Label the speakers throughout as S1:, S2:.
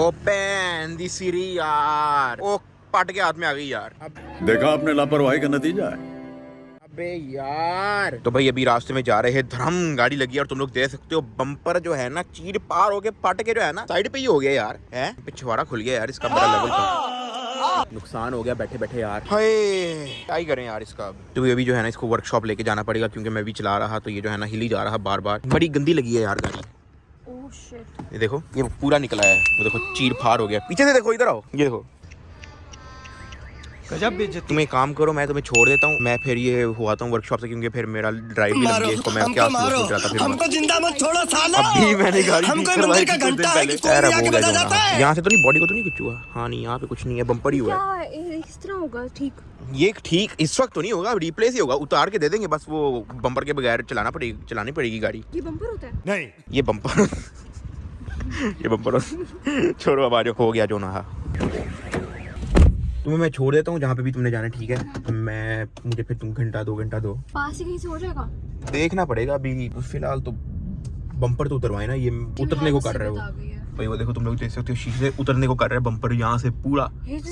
S1: او یار۔ او پٹ کے ہاتھ میں آ گئی یار۔
S2: دیکھا آپ نے لاپرواہی کا نتیجہ ابے
S1: یار۔ تو بھائی ابھی راستے میں جا رہے ہیں دھرم گاڑی لگی اور تم لوگ دیکھ سکتے ہو بمپر جو ہے نا چیڑ پار ہو کے پٹ کے جو ہے نا سائڈ پہ ہی ہو گیا یار ہے پچھواڑا کھل گیا یار اس کا بڑا لیول کا نقصان ہو گیا بیٹھے بیٹھے یار۔ کیا کریں یار اس کا۔ تو ابھی جو ہے نا اس کو ورک شاپ لے کے جانا پڑے گا کیونکہ میں بھی چلا رہا تو یہ جو ہے نا ہلی جا رہا بار بار۔ بڑی گندی لگی ہے یار گاڑی۔ یہ دیکھو. یہ پورا نکلا ہے. وہ دیکھو چیر پھار ہو گیا. پیچھے سے دیکھو ادھر آؤ. یہ دیکھو.
S2: جب
S3: بھی
S1: تم ایک کام کرو میں تمہیں چھوڑ دیتا ہوں میں پھر یہ ہوا ہوں ورک شاپ سے کیونکہ پھر میرا ڈرائیو بھی لگ گیا تو میں کیا سوچ رہا تھا ہم کو
S4: زندہ مت چھوڑو سالو ابھی میں نے گاڑی ہم کو مندر کا گھنٹہ ہے کہ کوئی بھی آگے بتا جاتا ہے یہاں
S1: سے تو نہیں باڈی کو تو نہیں کچھ ہوا ہاں نہیں یہاں پہ کچھ نہیں ہے بمپر ہی ہوا
S3: ہے اس طرح ہوگا ٹھیک
S1: یہ ٹھیک اس وقت تو نہیں ہوگا ریپلیس ہی ہوگا اتار کے دے دیں گے بس وہ بمپر کے بغیر چلانا پڑے گی چلانی پڑے گی گاڑی
S3: یہ بمپر ہوتا ہے
S1: نہیں یہ بمپر یہ بمپر چھوڑو اب آ ہو گیا جو نہ تمہیں میں چھوڑ دیتا ہوں جہاں پہ بھی تم نے جانا ٹھیک ہے؟ ہاں۔ میں مجھے پھر تم گھنٹہ دو گھنٹہ دو۔
S3: پاس ہی کہیں سے ہو جائے گا؟
S1: دیکھنا پڑے گا ابھی۔ فی الحال تو بمپر تو اتروائے نا یہ جی، اترنے کو کر رہے ہو۔ بھائی وہ دیکھو تم لوگ دیکھ سکتے ہو شیشے اترنے کو کر رہے ہیں بمپر یہاں سے پورا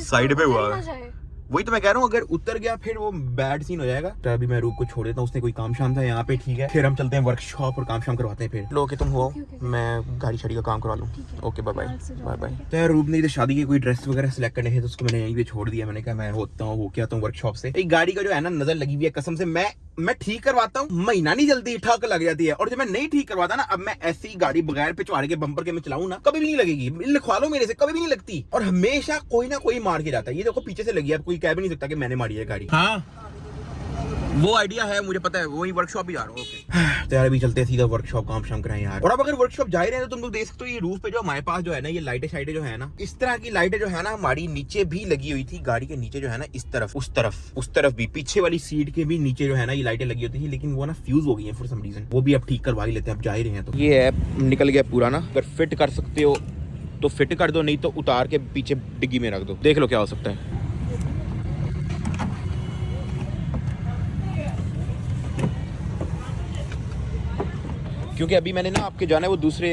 S3: سائڈ پہ ہوا۔ ہے
S1: وہی تو میں کہہ رہا ہوں اگر اتر گیا پھر وہ بیڈ سین ہو جائے گا۔ تو ابھی میں روپ کو چھوڑ دیتا ہوں اس نے کوئی کام شام تھا یہاں پہ ٹھیک ہے۔ پھر ہم چلتے ہیں ورک شاپ اور کام شام کرواتے ہیں پھر۔ لو کہ تم ہو میں گاڑی شاڑی کا کام کروا لوں۔ Okay bye bye bye bye تو روپ نے ادھر شادی کی کوئی ڈریس وغیرہ سلیکٹ کرنے ہیں تو اس کو میں نے یہیں پہ چھوڑ دیا۔ میں نے کہا میں ہوتا ہوں وہ کیا آتا ورک شاپ سے؟ ایک گاڑی کا جو ہے نا نظر لگی ہوئی ہے قسم سے میں میں ٹھیک کرواتا ہوں مہینہ نہیں جلدی ٹھک لگ جاتی ہے۔ اور جب میں نہیں ٹھیک کرواتا نا اب میں ایسی گاڑی بغیر پچوارے کے بمپر کے میں چلاؤں نا کبھی بھی نہیں لگے گی۔ لکھوا لو میرے سے کبھی بھی نہیں لگتی۔ اور ہمیشہ کوئی نہ کوئی مار کے جاتا ہے۔ یہ دیکھو پیچھے سے لگی ہے اب کوئی کہہ بھی نہیں سکتا کہ میں نے ماری ہے گاڑی۔ ہاں۔ وہ آئیڈیا ہے مجھے پتا ہے وہی ورک شاپ ہی جا رہا ہوں تیار بھی چلتے سیدھا ورک شاپ کام شام کریں یار۔ اور اب اگر ورک شاپ جا رہے ہیں تو تم لوگ دیکھ سکتے ہو یہ روف پہ جو ہمارے پاس جو ہے نا، یہ لائٹیں شائٹیں جو ہے نا، اس طرح کی لائٹیں جو ہے نا ہماری نیچے بھی لگی ہوئی تھی۔ گاڑی کے نیچے جو ہے نا اس طرف اس طرف اس طرف بھی۔ پیچھے والی سیٹ کے بھی نیچے جو ہے نا یہ لائٹیں لگی ہوتی تھی، لیکن وہ نا فیوز ہو گئی ہیں فور سم ریزن وہ بھی اب ٹھیک کروا ہی لیتے ہیں، اب جا رہے ہیں تو۔ یہ ایپ نکل گیا پورا نا۔ اگر فٹ کر سکتے ہو تو فٹ کر دو، نہیں تو اتار کے پیچھے ڈگی میں رکھ دو۔ دیکھ لو کیا ہو سکتا ہے۔ کیونکہ ابھی میں نے نا آپ کے جو ہے وہ دوسرے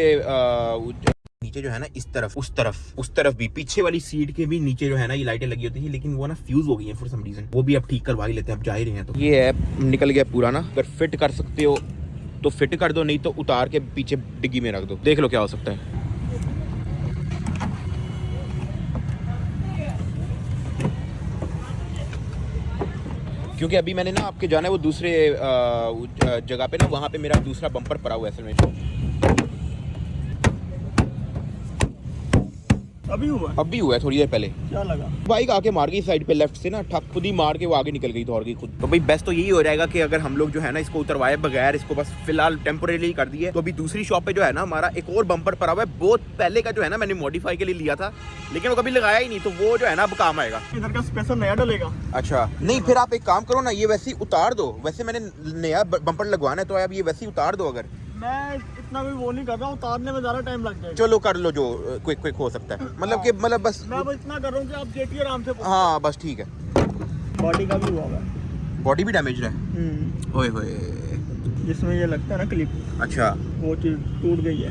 S1: نیچے جو ہے نا اس طرف اس طرف اس طرف بھی، پیچھے والی سیٹ کے بھی نیچے جو ہے نا یہ لائٹیں لگی ہوتی ہیں لیکن وہ نا فیوز ہو گئی ہیں فور سم ریزن وہ بھی اب ٹھیک کروا ہی لیتے ہیں، اب جا ہی رہے ہیں تو۔ یہ ایپ نکل گیا پورا نا۔ اگر فٹ کر سکتے ہو تو فٹ کر دو، نہیں تو اتار کے پیچھے ڈگی میں رکھ دو۔ دیکھ لو کیا ہو سکتا ہے۔ کیونکہ ابھی میں نے نا آپ کے جانا ہے وہ دوسرے جگہ پہ نا وہاں پہ میرا دوسرا بمپر پڑا ہوا ہے اصل میں۔
S5: ابھی
S1: ہوا۔ ہے تھوڑی دیر پہلے۔
S5: کیا لگا؟
S1: بائک آ کے مار گئی سائڈ پہ لیفٹ سے نا ٹھپ خود ہی مار کے وہ آگے نکل گئی دوڑ گئی خود۔ تو بھائی بیسٹ تو یہی ہو جائے گا کہ اگر ہم لوگ جو ہے نا اس کو اتروائے بغیر اس کو بس فی الحال ٹیمپوریلی کر دیے تو ابھی دوسری شاپ پہ جو ہے نا ہمارا ایک اور بمپر پڑا ہوا ہے۔ بہت پہلے کا جو ہے نا میں نے موڈیفائی کے لیے لیا تھا لیکن وہ کبھی لگایا ہی نہیں تو وہ جو ہے نا اب کام آئے گا۔
S5: ادھر کا اسپیشل نیا ڈلے گا۔
S1: اچھا۔ نہیں پھر آپ ایک کام کرو نا یہ ویسے اتار دو۔ ویسے میں نے نیا بمپر لگوانا ہے تو آپ یہ ویسے اتار دو اگر۔ چلو کر لو جو کوئک ہو سکتا ہے۔ مطلب کہ ہاں۔ مطلب بس میں
S5: اتنا کر رہا ہوں کہ آپ دیکھیے آرام سے ہاں
S1: بس ٹھیک ہے۔
S5: باڈی کا بھی ہوا ہوا
S1: باڈی بھی ڈیمیج رہے ہوئے ہوئے۔
S5: جس میں یہ لگتا ہے نا کلپ
S1: اچھا۔
S5: وہ چیز ٹوٹ گئی ہے۔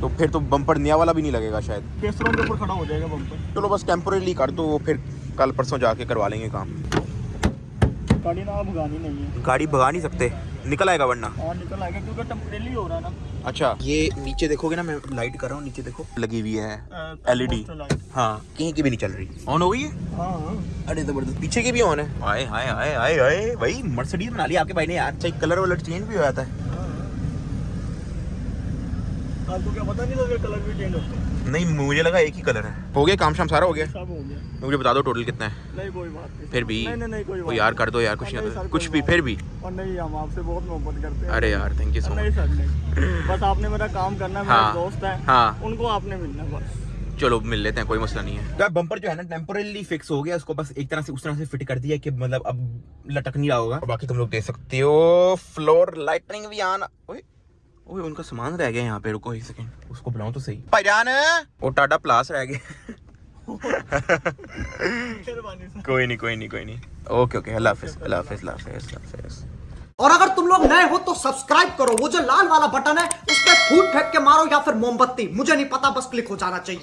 S1: تو پھر تو بمپر نیا والا بھی نہیں لگے گا شاید۔
S5: پیسروں کے اوپر کھڑا ہو جائے گا بمپر
S1: چلو بس ٹیمپوریلی کر دو پھر کل پرسوں جا کے کروا لیں گے کام۔ گاڑی بھگا نہیں سکتے۔ نکل آئے گا ورنہ۔ اچھا یہ نیچے دیکھو گے نا میں لائٹ کر رہا ہوں نیچے دیکھو۔ لگی ہوئی ہے
S5: ایل ای ڈی
S1: ہاں کہیں کی بھی نہیں چل رہی۔ آن ہو گئی ہے؟ ارے زبردست پیچھے کی بھی آن ہے؟ آئے آئے آئے آئے آئے بھائی مرسڈیز بنا لی آپ کے بھائی نے یار۔ چاہیے کلر ولر چینج بھی ہو جاتا ہے۔ نہیں مجھے لگا ایک ہی کلر ہے۔ ہو گیا کام شام سارا ہو گیا۔ مجھے بتا دو ٹوٹل کتنا ہے۔
S5: کوئی پھر بھی یار
S1: کر دو یار کچھ کچھ بھی پھر بھی۔
S5: ارے یار
S1: تھینک یو سو مچ
S5: بس آپ نے میرا کام کرنا ہے ہاں،,
S1: ہاں
S5: ان کو آپ نے ملنا بس۔
S1: چلو مل لیتے ہیں کوئی مسئلہ نہیں ہے۔ بمپر جو ہے نا ٹیمپرلی فکس ہو گیا اس کو بس ایک طرح سے اس طرح سے فٹ کر دیا کہ مطلب اب لٹک نہیں رہا ہوگا۔ باقی تم لوگ دیکھ سکتے ہو۔ فلور لائٹنگ بھی آنا۔ اوے ان کا سامان رہ گیا یہاں پہ رکو ایک سیکنڈ اس کو بلاؤں تو صحیح بھائی جان وہ ٹاٹا پلاس رہ گیا کوئی نہیں کوئی نہیں کوئی نہیں اوکے اوکے اللہ حافظ اللہ حافظ اللہ حافظ اللہ حافظ
S6: اور اگر تم لوگ نئے ہو تو سبسکرائب کرو وہ جو لال والا بٹن ہے اس پہ پھوٹ پھینک کے مارو یا پھر موم بتی مجھے نہیں پتا بس کلک ہو جانا چاہیے